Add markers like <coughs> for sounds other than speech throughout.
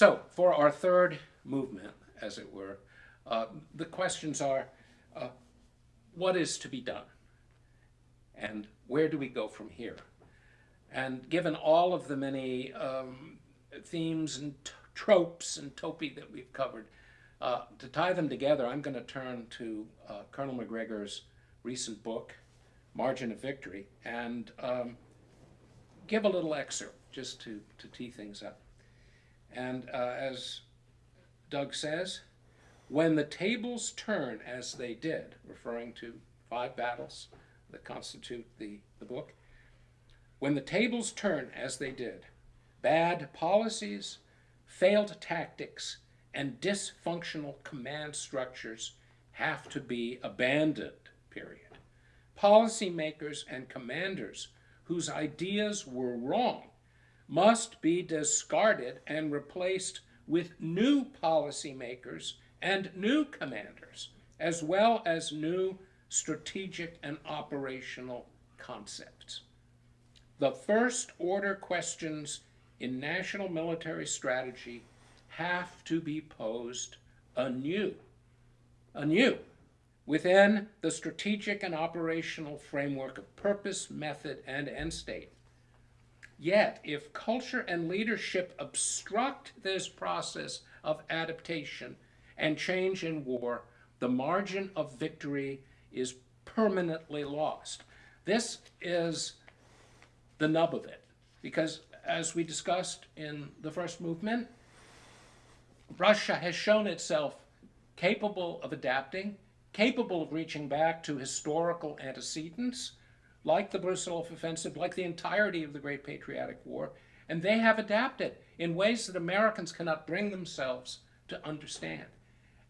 So, for our third movement, as it were, uh, the questions are uh, what is to be done? And where do we go from here? And given all of the many um, themes and tropes and topoi that we've covered, uh, to tie them together, I'm going to turn to uh, Colonel Macgregor's recent book, Margin of Victory, and um, give a little excerpt just to, to tee things up. And uh, as Doug says, when the tables turn as they did, referring to five battles that constitute the, the book, when the tables turn as they did, bad policies, failed tactics, and dysfunctional command structures have to be abandoned, period. Policymakers and commanders whose ideas were wrong must be discarded and replaced with new policymakers and new commanders, as well as new strategic and operational concepts. The first order questions in national military strategy have to be posed anew, anew, within the strategic and operational framework of purpose, method, and end state. Yet, if culture and leadership obstruct this process of adaptation and change in war, the margin of victory is permanently lost. This is the nub of it, because as we discussed in the first movement, Russia has shown itself capable of adapting, capable of reaching back to historical antecedents, like the Brusilov offensive, like the entirety of the Great Patriotic War, and they have adapted in ways that Americans cannot bring themselves to understand.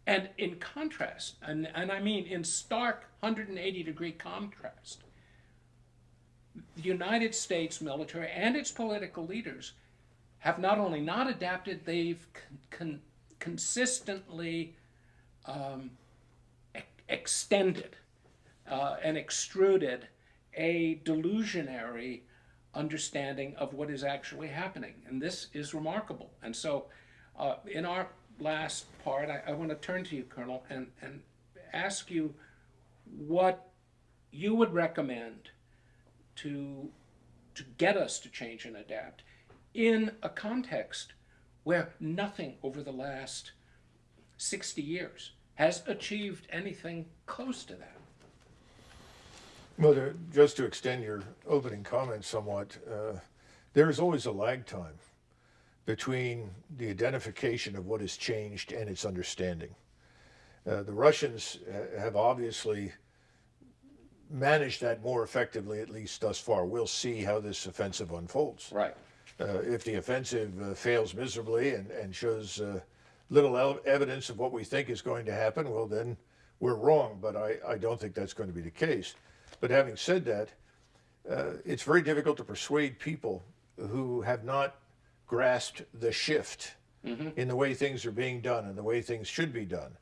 And in contrast, and, and I mean in stark 180 degree contrast, the United States military and its political leaders have not only not adapted, they've con- consistently um, e- extended uh, and extruded a delusionary understanding of what is actually happening. And this is remarkable. And so, uh, in our last part, I, I want to turn to you, Colonel, and, and ask you what you would recommend to, to get us to change and adapt in a context where nothing over the last 60 years has achieved anything close to that. Well, to, just to extend your opening comments somewhat, uh, there is always a lag time between the identification of what has changed and its understanding. Uh, the Russians have obviously managed that more effectively, at least thus far. We'll see how this offensive unfolds. Right. Uh, if the offensive uh, fails miserably and, and shows uh, little evidence of what we think is going to happen, well, then we're wrong. But I, I don't think that's going to be the case. But having said that, uh, it's very difficult to persuade people who have not grasped the shift mm-hmm. in the way things are being done and the way things should be done.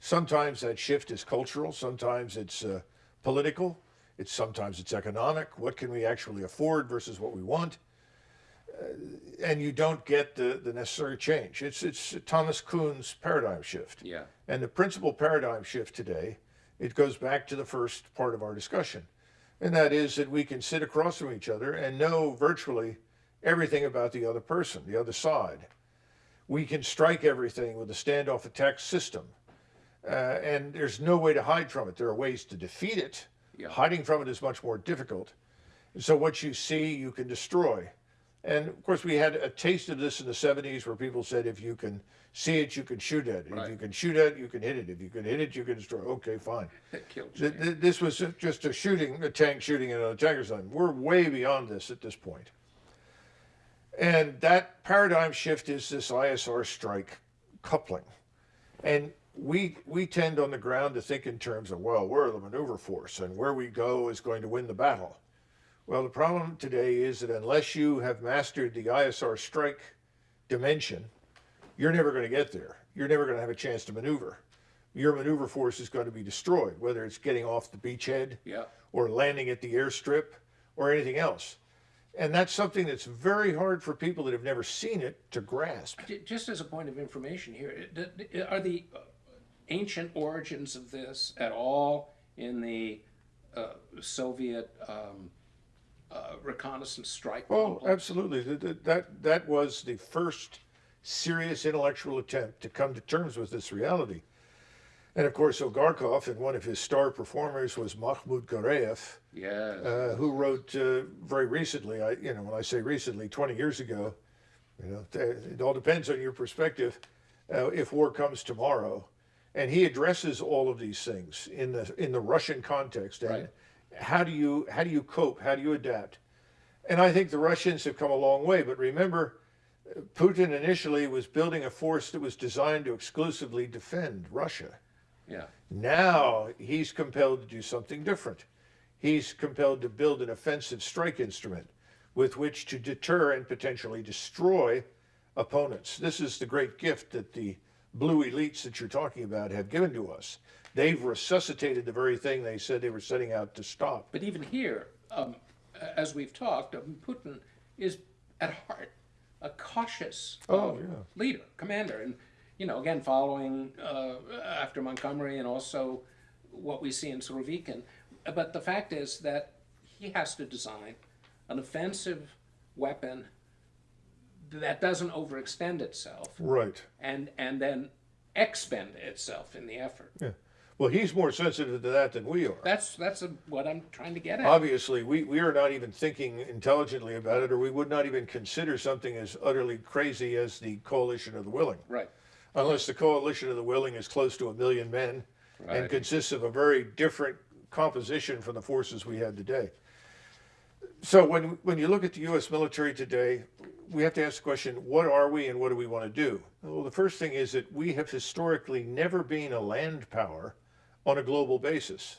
Sometimes that shift is cultural, sometimes it's uh, political, it's sometimes it's economic. What can we actually afford versus what we want? Uh, and you don't get the, the necessary change. It's it's Thomas Kuhn's paradigm shift. Yeah. And the principal paradigm shift today it goes back to the first part of our discussion. And that is that we can sit across from each other and know virtually everything about the other person, the other side. We can strike everything with a standoff attack system. Uh, and there's no way to hide from it. There are ways to defeat it. Yeah. Hiding from it is much more difficult. And so what you see, you can destroy. And of course, we had a taste of this in the 70s where people said if you can see it, you can shoot at it. Right. If you can shoot at it, you can hit it. If you can hit it, you can destroy it. Okay, fine. <laughs> Th- th- this was just a shooting, a tank shooting at a tanker something. We're way beyond this at this point. And that paradigm shift is this ISR strike coupling. And we we tend on the ground to think in terms of, well, we're the maneuver force and where we go is going to win the battle. Well, the problem today is that unless you have mastered the ISR strike dimension, you're never going to get there. You're never going to have a chance to maneuver. Your maneuver force is going to be destroyed, whether it's getting off the beachhead yeah. or landing at the airstrip or anything else. And that's something that's very hard for people that have never seen it to grasp. Just as a point of information here, it- d- d- are the uh, ancient origins of this at all in the uh, Soviet um, uh, reconnaissance strike? Oh, absolutely. That- That, that, that was the first serious intellectual attempt to come to terms with this reality. And of course, Ogarkov and one of his star performers was Makhmut Gareev, Yes. uh, who wrote uh, very recently. I, you know, when I say recently, 20 years ago, you know, it all depends on your perspective. Uh, if war comes tomorrow, and he addresses all of these things in the in the Russian context, and Right. How do you how do you cope? How do you adapt? And I think the Russians have come a long way. But remember, Putin initially was building a force that was designed to exclusively defend Russia. yeah. Now he's compelled to do something different. He's compelled to build an offensive strike instrument with which to deter and potentially destroy opponents. This is the great gift that the blue elites that you're talking about have given to us. They've resuscitated the very thing they said they were setting out to stop. But even here, um, as we've talked, um, Putin is at heart a cautious Oh, uh, yeah. leader, commander, and you know, again, following uh, after Montgomery and also what we see in Surovikin. But the fact is that he has to design an offensive weapon that doesn't overextend itself Right. and and then expend itself in the effort. Yeah. Well, he's more sensitive to that than we are. That's that's a, what I'm trying to get at. Obviously, we, we are not even thinking intelligently about it, or we would not even consider something as utterly crazy as the coalition of the willing. right. unless the coalition of the willing is close to a million men and consists of a very different composition from the forces we have today. So when when you look at the U.S. military today, we have to ask the question: What are we, and what do we want to do? Well, the first thing is that we have historically never been a land power on a global basis.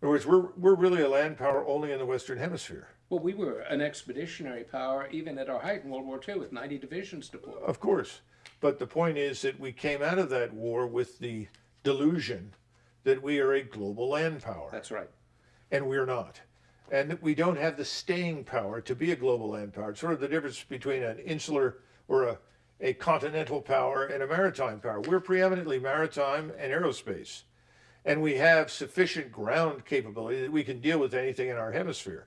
In other words, we're we're really a land power only in the Western Hemisphere. Well, we were an expeditionary power even at our height in World War II with 90 divisions deployed. Of course. But the point is that we came out of that war with the delusion that we are a global land power, That's right. and we're not. And that we don't have the staying power to be a global land power. It's sort of the difference between an insular or a, a continental power and a maritime power. We're preeminently maritime and aerospace, and we have sufficient ground capability that we can deal with anything in our hemisphere.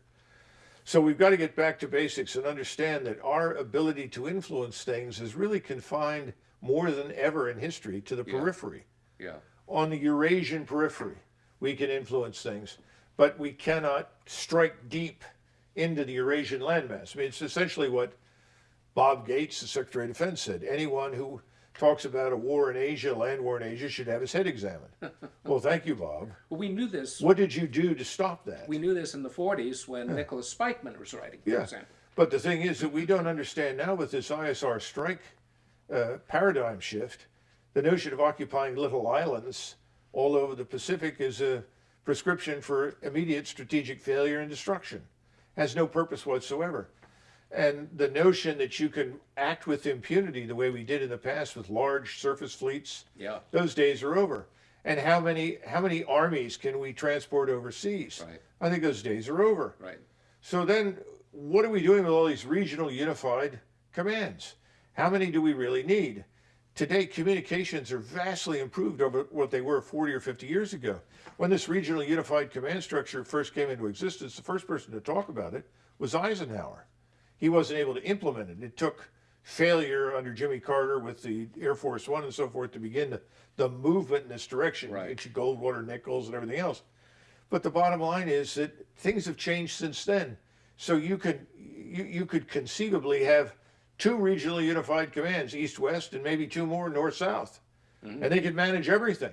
So we've got to get back to basics and understand that our ability to influence things is really confined more than ever in history to the periphery. Yeah. On the Eurasian periphery, we can influence things, but we cannot strike deep into the Eurasian landmass. I mean, it's essentially what Bob Gates, the Secretary of Defense, said. Anyone who talks about a war in Asia, land war in Asia, should have his head examined. <laughs> well, thank you, Bob. Well, we knew this. What did you do to stop that? We knew this in the 40s when Nicholas Spykman was writing, for Yeah. example. But the thing is that we don't understand now with this ISR strike uh, paradigm shift, the notion of occupying little islands all over the Pacific is a prescription for immediate strategic failure and destruction. Has no purpose whatsoever. And the notion that you can act with impunity the way we did in the past with large surface fleets, Yeah. those days are over. And how many how many armies can we transport overseas? Right. I think those days are over. Right. So then, what are we doing with all these regional unified commands? How many do we really need? Today, communications are vastly improved over what they were 40 or 50 years ago. When this regional unified command structure first came into existence, the first person to talk about it was Eisenhower. He wasn't able to implement it. It took failure under Jimmy Carter with the Air Force One and so forth to begin the, the movement in this direction, Right. Goldwater, Nichols, and everything else. But the bottom line is that things have changed since then. So you could you, you could conceivably have two regionally unified commands, east west, and maybe two more north south, mm-hmm. and they could manage everything.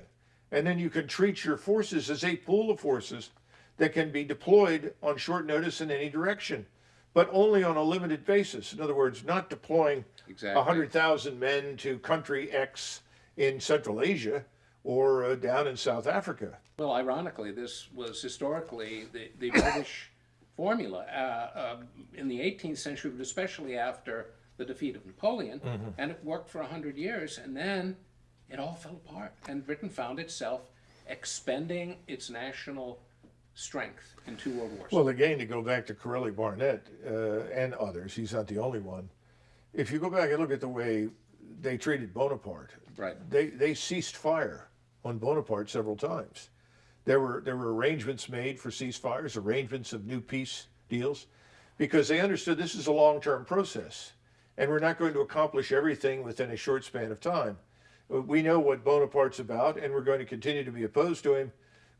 And then you could treat your forces as a pool of forces that can be deployed on short notice in any direction, but only on a limited basis. In other words, not deploying Exactly. 100,000 men to country X in Central Asia or uh, down in South Africa. Well, ironically, this was historically the, the British <coughs> formula uh, um, in the 18th century, but especially after the defeat of Napoleon. Mm-hmm. And it worked for 100 years, and then it all fell apart. And Britain found itself expending its national strength in two world wars. Well, again, to go back to Corelli Barnett uh, and others, he's not the only one. If you go back and look at the way they treated Bonaparte, right. they, they ceased fire on Bonaparte several times. There were there were arrangements made for ceasefires, arrangements of new peace deals, because they understood this is a long-term process, and we're not going to accomplish everything within a short span of time. We know what Bonaparte's about, and we're going to continue to be opposed to him,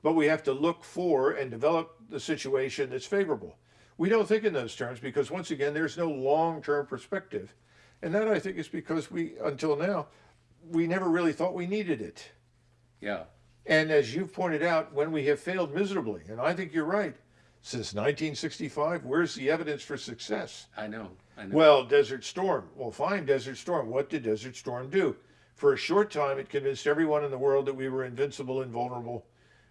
but we have to look for and develop the situation that's favorable. We don't think in those terms because once again, there's no long-term perspective, and that I think is because we until now we never really thought we needed it. Yeah. And as you've pointed out, when we have failed miserably, and I think you're right, since 1965, where's the evidence for success? I know. I know. Well, Desert Storm. Well, fine, Desert Storm. What did Desert Storm do? For a short time, it convinced everyone in the world that we were invincible, invulnerable,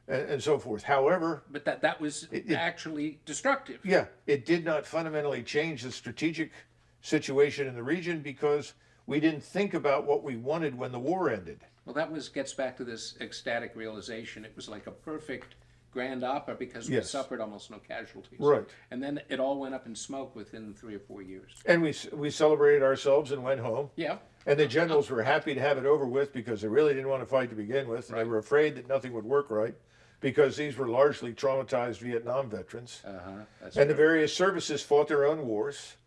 and, and so forth. However, but that that was It- actually destructive. yeah, it did not fundamentally change the strategic situation in the region because we didn't think about what we wanted when the war ended. Well, that was gets back to this ecstatic realization. It was like a perfect grand opera because we Yes. suffered almost no casualties. Right. And then it all went up in smoke within three or four years. And we, we celebrated ourselves and went home. Yeah. And the generals were happy to have it over with because they really didn't want to fight to begin with. And they were afraid that nothing would work right because these were largely traumatized Vietnam veterans. Uh huh. And the various services fought their own wars.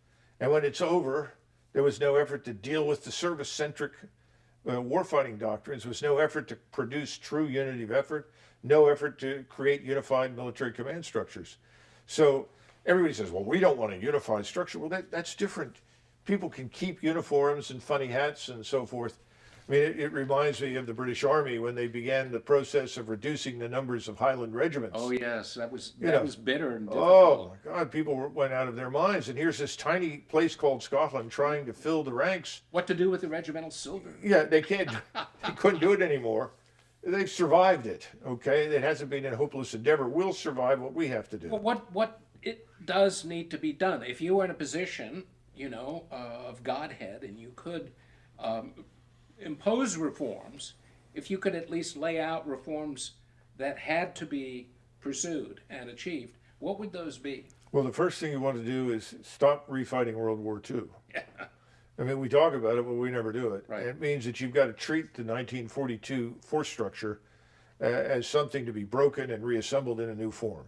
And when it's over, there was no effort to deal with the service centric uh, warfighting doctrines, there was no effort to produce true unity of effort, no effort to create unified military command structures. So everybody says, well, we don't want a unified structure. Well, that, that's different. People can keep uniforms and funny hats and so forth. I mean, it, it reminds me of the British Army when they began the process of reducing the numbers of Highland regiments. Oh yes, that was You that know. was bitter and Oh difficult. my God! People were- went out of their minds, and here's this tiny place called Scotland trying to fill the ranks. What to do with the regimental silver? Yeah, they can't. <laughs> they couldn't do it anymore. They've survived it. Okay, it hasn't been a hopeless endeavor. We'll survive what we have to do. Well, what what it does need to be done. If you were in a position, you know, uh, of Godhead, and you could um, impose reforms, if you could at least lay out reforms that had to be pursued and achieved, what would those be? Well, the first thing you want to do is stop refighting World War II. Yeah. I mean, we talk about it, but we never do it. Right. It means that you've got to treat the 1942 force structure uh, as something to be broken and reassembled in a new form.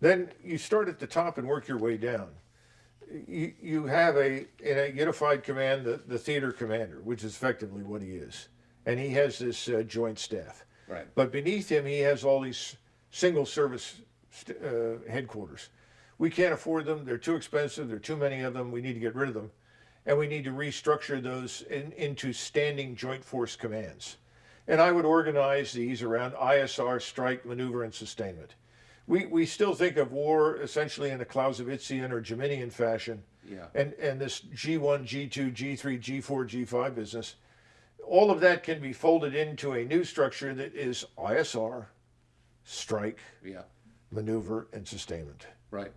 Then you start at the top and work your way down. You, you have a, in a unified command, the, the theater commander, which is effectively what he is. And he has this uh, joint staff. Right. But beneath him, he has all these single service st- uh, headquarters. We can't afford them. They're too expensive. There are too many of them. We need to get rid of them. And we need to restructure those in, into standing joint force commands. And I would organize these around ISR, strike, maneuver, and sustainment. We, we still think of war essentially in a Clausewitzian or Jominian fashion. Yeah. And, and this G1, G2, G3, G4, G5 business, all of that can be folded into a new structure that is ISR, strike, Yeah. maneuver, and sustainment. Right.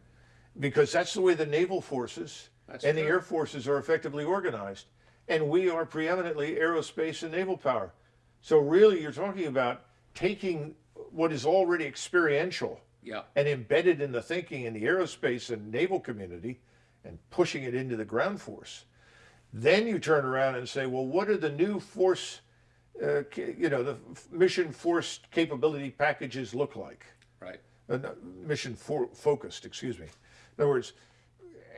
Because that's the way the naval forces That's and the air forces are effectively organized. And we are preeminently aerospace and naval power. So, really, you're talking about taking what is already experiential Yeah. and embedded in the thinking in the aerospace and naval community and pushing it into the ground force. Then you turn around and say, well, what are the new force, uh, you know, the mission force capability packages look like? Right. Uh, mission for, focused, excuse me. In other words,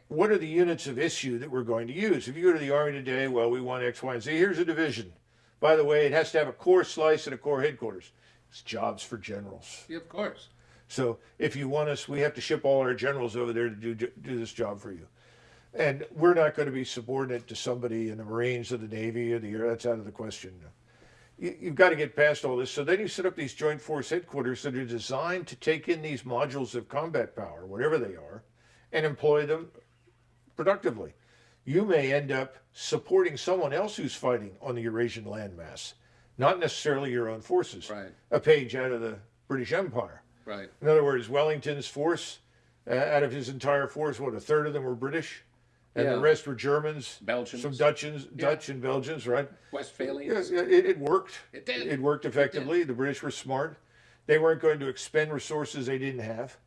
what are the units of issue that we're going to use? If you go to the Army today, well, we want X, Y, and Z. Here's a division. By the way, it has to have a corps slice and a corps headquarters. It's jobs for generals. Yeah, of course. So if you want us, we have to ship all our generals over there to do, do this job for you. And we're not going to be subordinate to somebody in the Marines or the Navy or the Air. That's out of the question. You, you've got to get past all this. So then you set up these joint force headquarters that are designed to take in these modules of combat power, whatever they are, and employ them productively. You may end up supporting someone else who's fighting on the Eurasian landmass, not necessarily your own forces. Right. A page out of the British Empire. Right. In other words, Wellington's force, uh, out of his entire force, what a third of them were British, and Yeah. the rest were Germans, Belgians. some Dutchans, Dutch and Belgians, right? Yeah, Westphalians. yeah, it, it worked. It did. It worked effectively. The British were smart. They weren't going to expend resources they didn't have.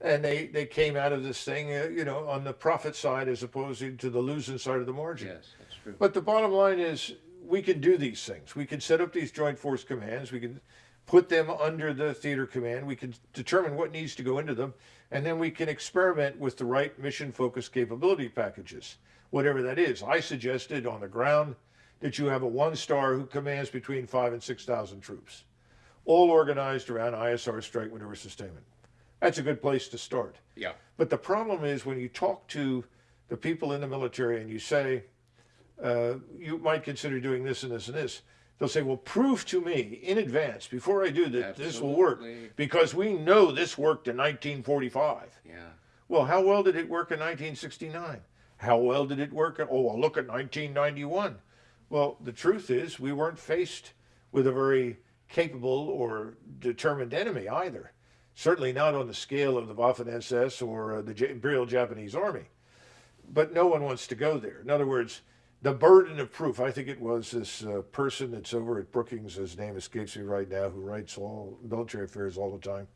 And they, they came out of this thing, uh, you know, on the profit side as opposed to the losing side of the margin. Yes, that's true. But the bottom line is, we can do these things. We can set up these joint force commands. We can put them under the theater command. We can determine what needs to go into them, and then we can experiment with the right mission-focused capability packages, whatever that is. I suggested on the ground that you have a one-star who commands between five and six thousand troops, all organized around ISR strike maneuver sustainment. That's a good place to start. Yeah, But the problem is when you talk to the people in the military and you say, uh, you might consider doing this and this and this, they'll say, well, prove to me in advance before I do that this will work because we know this worked in 1945. yeah. Well, how well did it work in 1969? How well did it work? In, oh, well, look at 1991. Well, the truth is we weren't faced with a very capable or determined enemy either. Certainly not on the scale of the Waffen SS or uh, the J- Imperial Japanese Army. But no one wants to go there. In other words, the burden of proof. I think it was this uh, person that's over at Brookings, his name escapes me right now, who writes all military affairs all the time,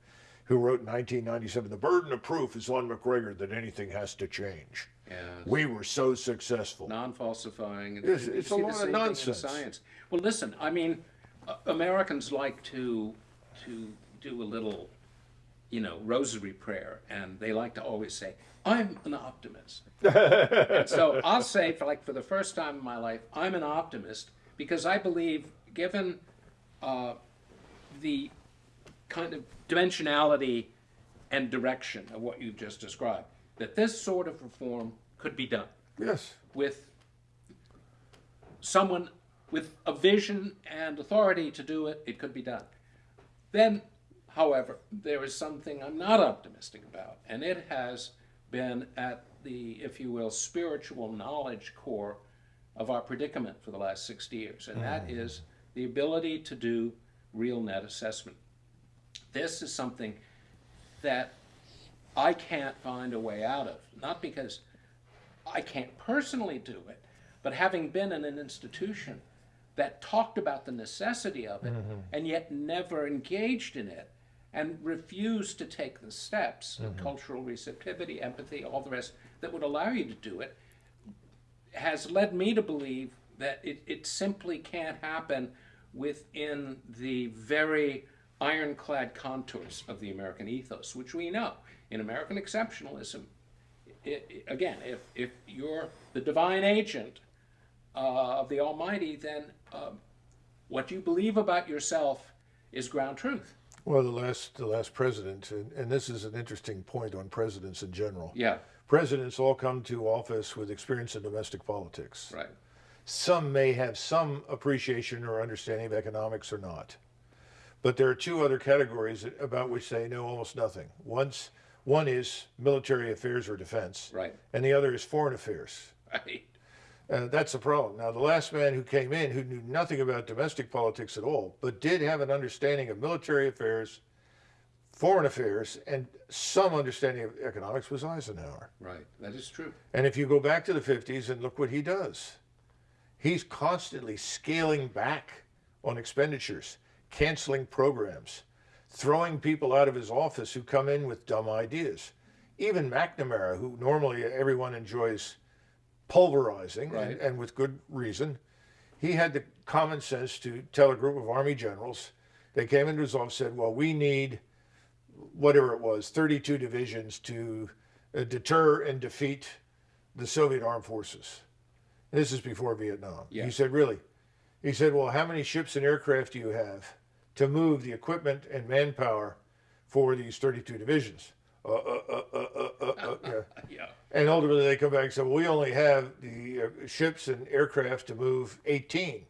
who wrote in 1997 The burden of proof is on Macgregor that anything has to change. Yeah. We were so successful. non-falsifying. It's- it's a lot of same thing in nonsense. Science. Well, listen. I mean, uh, Americans like to to do a little, you know, rosary prayer, and they like to always say, "I'm an optimist." <laughs> and so I'll say, for like for the first time in my life, I'm an optimist because I believe, given uh, the kind of dimensionality and direction of what you've just described, that this sort of reform could be done Yes. with someone with a vision and authority to do it, it could be done. Then, however, there is something I'm not optimistic about, and it has been at the, if you will, spiritual knowledge core of our predicament for the last 60 years, and that mm. is the ability to do real net assessment. This is something that I can't find a way out of, not because I can't personally do it, but having been in an institution that talked about the necessity of it mm-hmm. and yet never engaged in it and refuse to take the steps of cultural receptivity, empathy, all the rest that would allow you to do it, has led me to believe that it, it simply can't happen within the very ironclad contours of the American ethos, which we know. In American exceptionalism, i i again, if, if you're the divine agent uh, of the Almighty, then um, what you believe about yourself is ground truth. Well, the last the last president, and, and this is an interesting point on presidents in general. Yeah, Presidents all come to office with experience in domestic politics. right. Some may have some appreciation or understanding of economics or not. But there are two other categories about which they know almost nothing. One's, one is military affairs or defense, Right. and the other is foreign affairs. Right. Uh, that's the problem. Now, the last man who came in, who knew nothing about domestic politics at all, but did have an understanding of military affairs, foreign affairs, and some understanding of economics, was Eisenhower. Right. That is true. And if you go back to the 50s and look what he does, he's constantly scaling back on expenditures, canceling programs, throwing people out of his office who come in with dumb ideas. Even McNamara, who normally everyone enjoys pulverizing, Right. and, and with good reason, he had the common sense to tell a group of army generals, they came into his office and said, well, we need whatever it was, 32 divisions to uh, deter and defeat the Soviet armed forces. This is before Vietnam. Yeah. He said, really? He said, well, how many ships and aircraft do you have to move the equipment and manpower for these 32 divisions? Uh, uh, uh, uh, uh, uh, uh, yeah. Yeah. And ultimately, they come back and say, well, we only have the uh, ships and aircraft to move 18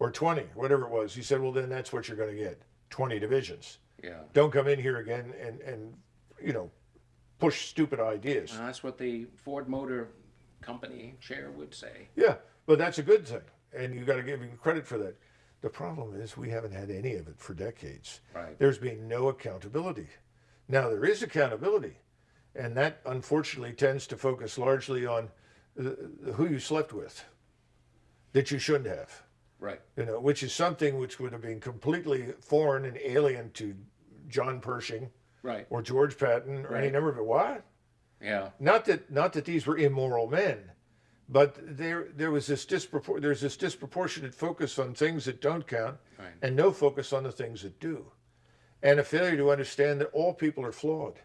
or 20, whatever it was. He said, well, then that's what you're going to get 20 divisions. Yeah. Don't come in here again and, and you know, push stupid ideas. That's what the Ford Motor Company chair would say. Yeah, but that's a good thing. And you got to give him credit for that. The problem is we haven't had any of it for decades. Right. There's been no accountability. Now there is accountability, and that unfortunately tends to focus largely on who you slept with that you shouldn't have. Right. You know, which is something which would have been completely foreign and alien to John Pershing Right. or George Patton or any number of it. Why? Yeah. Not that not that these were immoral men, but there there was this dispropor- there's this disproportionate focus on things that don't count Right. and no focus on the things that do. And a failure to understand that all people are flawed.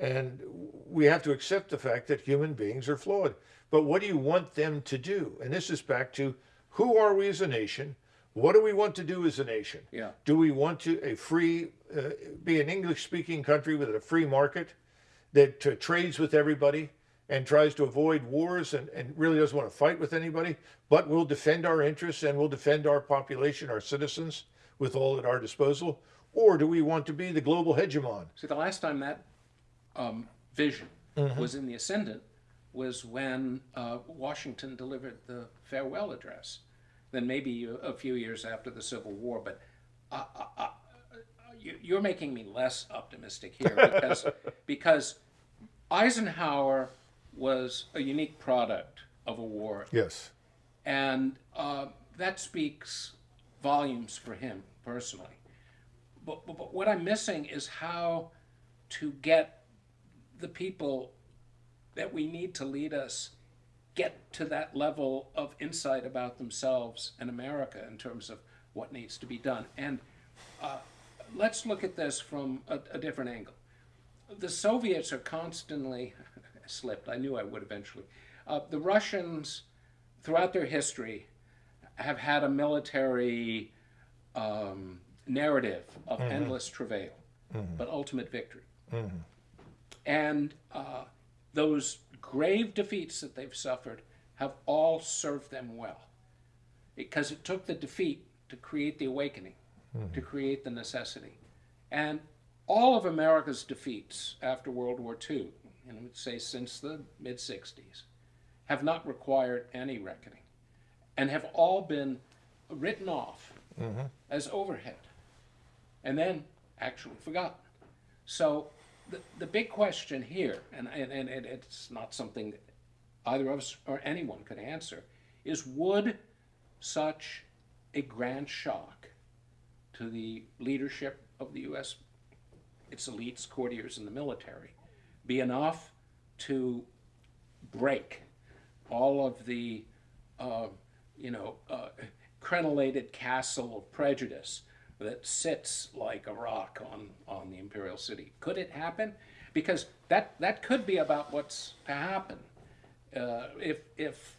And we have to accept the fact that human beings are flawed. But what do you want them to do? And this is back to who are we as a nation? What do we want to do as a nation? Yeah. Do we want to a free, uh, be an English speaking country with a free market that uh, trades with everybody and tries to avoid wars and, and really doesn't want to fight with anybody, but will defend our interests and will defend our population, our citizens, with all at our disposal? Or do we want to be the global hegemon? See, the last time that um, vision Mm-hmm. was in the ascendant was when uh, Washington delivered the farewell address. Then maybe a, a few years after the Civil War, but uh, uh, uh, you, you're making me less optimistic here <laughs> because because Eisenhower was a unique product of a war Yes. and uh, that speaks volumes for him personally. But, but, but what I'm missing is how to get the people that we need to lead us get to that level of insight about themselves and America in terms of what needs to be done. And uh, let's look at this from a, a different angle. The Soviets are constantly <laughs> slipped. I knew I would eventually. Uh, the Russians, throughout their history, have had a military um, narrative of endless travail, but ultimate victory. And uh, those grave defeats that they've suffered have all served them well. Because it took the defeat to create the awakening, to create the necessity. And all of America's defeats after World War II, and I would say since the mid 60s, have not required any reckoning and have all been written off as overhead and then actually forgotten. So the, big question here, and, and, and it- it's not something either of us or anyone could answer, is would such a grand shock to the leadership of the U.S., its elites, courtiers, and the military be enough to break all of the, uh, you know, uh, crenellated castle of prejudice that sits like a rock on, on the imperial city. Could it happen? Because that, that could be about what's to happen uh, if, if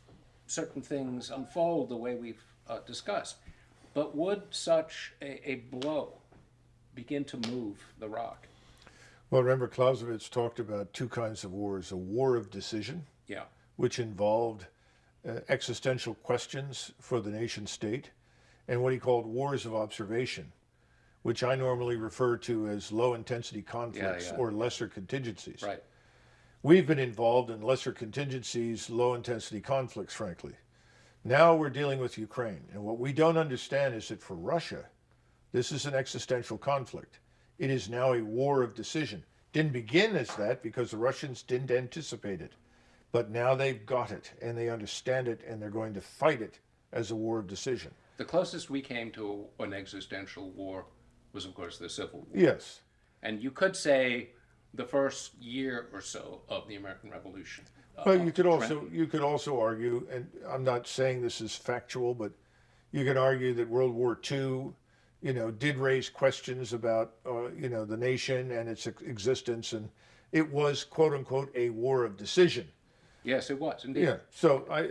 certain things unfold the way we've uh, discussed. But would such a, a blow begin to move the rock? Well, remember, Clausewitz talked about two kinds of wars a war of decision, Yeah, which involved uh, existential questions for the nation state, and what he called wars of observation, which I normally refer to as low intensity conflicts yeah. or lesser contingencies. right. We've been involved in lesser contingencies, low intensity conflicts, frankly. Now we're dealing with Ukraine. And what we don't understand is that for Russia, this is an existential conflict. It is now a war of decision. Didn't begin as that because the Russians didn't anticipate it. But now they've got it and they understand it and they're going to fight it as a war of decision. The closest we came to an existential war was, of course, the Civil War. Yes. And you could say the first year or so of the American Revolution. uh, Well, you could also you could also argue, and I'm not saying this is factual, but you could argue that World War II, you know, did raise questions about uh, you know the nation and its existence, and it was quote unquote a war of decision. Yes, it was indeed. Yeah. So I, uh,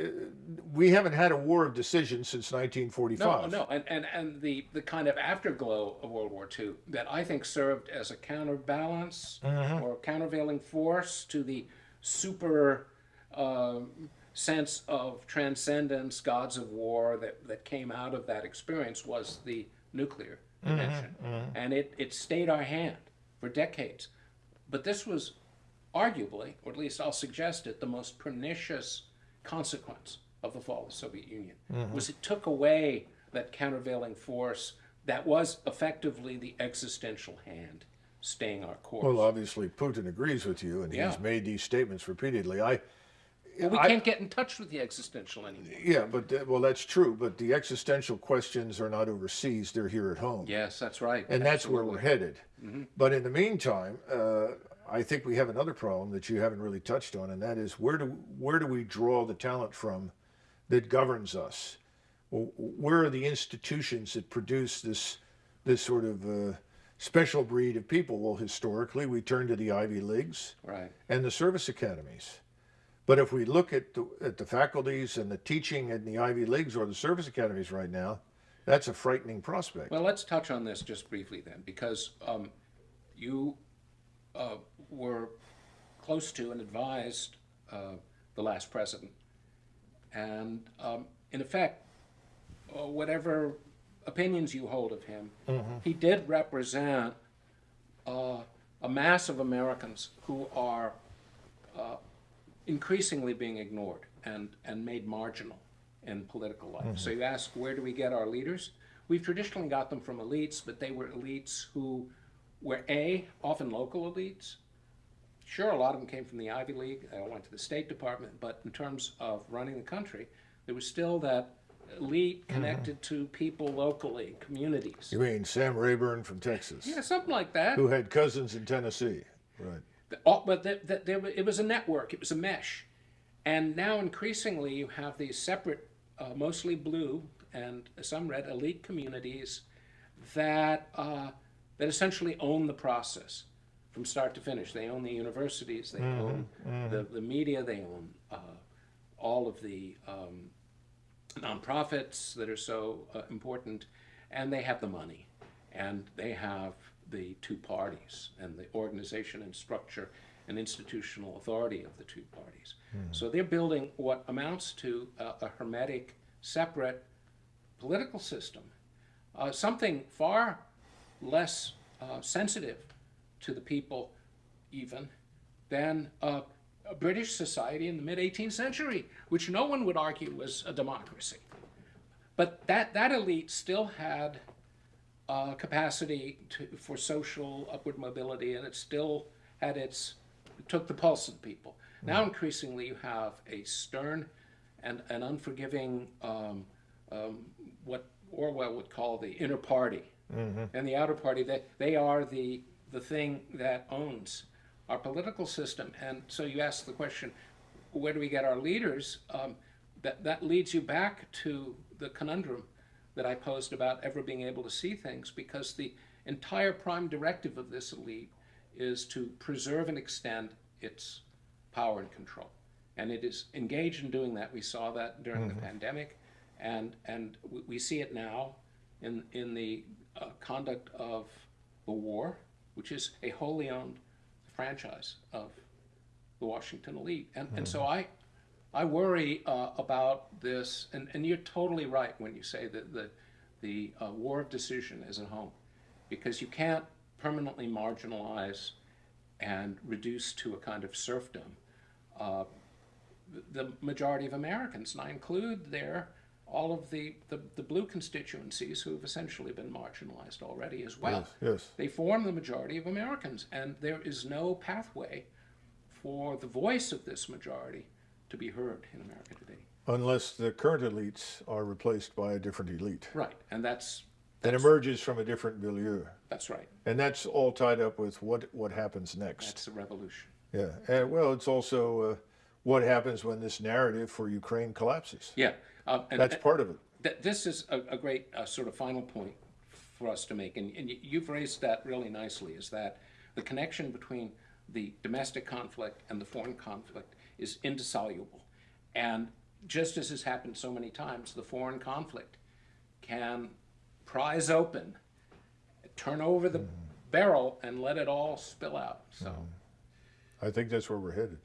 we haven't had a war of decision since 1945. no, no, and, and, and the, the kind of afterglow of World War II that I think served as a counterbalance or countervailing force to the super um sense of transcendence, gods of war that, that came out of that experience was the nuclear dimension. And it, it stayed our hand for decades. But this was arguably, or at least I'll suggest it, the most pernicious consequence of the fall of the Soviet Union mm-hmm. was it took away that countervailing force that was effectively the existential hand staying our course. Well, obviously Putin agrees with you, and Yeah. he's made these statements repeatedly. I, Well, we I- can't get in touch with the existential anymore. Yeah, but, th- well, that's true, but the existential questions are not overseas, they're here at home. Yes, that's right. And that's where we're Absolutely. headed. Mm-hmm. But in the meantime, uh, I think we have another problem that you haven't really touched on, and that is where do, where do we draw the talent from that governs us? Well, Where are the institutions that produce this, this sort of uh, special breed of people? Well, historically, we turn to the Ivy Leagues Right. and the service academies. But if we look at the, at the faculties and the teaching in the Ivy Leagues or the service academies right now, that's a frightening prospect. Well, let's touch on this just briefly then, because um, you uh, were close to and advised uh, the last president. And um, in effect, uh, whatever opinions you hold of him, he did represent uh, a mass of Americans who are uh, increasingly being ignored and, and made marginal in political life. So you ask, where do we get our leaders? We've traditionally got them from elites, but they were elites who were A, often local elites. Sure, a lot of them came from the Ivy League, they all went to the State Department, but in terms of running the country, there was still that elite connected to people locally, communities. You mean Sam Rayburn from Texas, Yeah, something like that. who had cousins in Tennessee, right? all, but that that there, it was a network, it was a mesh. And now increasingly you have these separate, uh, mostly blue and some red elite communities that, uh, that essentially own the process from start to finish. They own the universities, they own the, the media, they own uh, all of the um, nonprofits that are so uh, important, and they have the money, and they have the two parties, and the organization and structure and institutional authority of the two parties. So they're building what amounts to a, a hermetic, separate political system, uh, something far less uh, sensitive to the people, even, than uh, a British society in the mid 18th century, which no one would argue was a democracy. But that, that elite still had uh, capacity to, for social upward mobility, and it still had its, it took the pulse of the people. Now, increasingly, you have a stern and an unforgiving, um, um, what Orwell would call the inner party. And the outer party, they, they are the, the thing that owns our political system. And so you ask the question, where do we get our leaders? Um, that, that leads you back to the conundrum that I posed about ever being able to see things, because the entire prime directive of this elite is to preserve and extend its power and control. And it is engaged in doing that. We saw that during the pandemic, and, and we, we see it now in, in the uh, conduct of the war, which is a wholly owned franchise of the Washington elite. And, and so I, I worry uh, about this, and, and you're totally right when you say that the, the uh, war of decision is at home, because you can't permanently marginalize and reduce to a kind of serfdom uh, the, the majority of Americans, and I include there all of the, the, the blue constituencies who have essentially been marginalized already as well. Yes, yes. They form the majority of Americans, and there is no pathway for the voice of this majority to be heard in America today. Unless the current elites are replaced by a different elite Right, and that's that emerges from a different milieu. that's right. And that's all tied up with what, what happens next. That's the revolution. Yeah, and well, it's also uh, what happens when this narrative for Ukraine collapses. Yeah, uh, and, That's part of it. Th- this is a, a great uh, sort of final point for us to make, and, and you've raised that really nicely, is that the connection between the domestic conflict and the foreign conflict is indissoluble. And just as has happened so many times, the foreign conflict can prise open, turn over the barrel, and let it all spill out. So. I think that's where we're headed.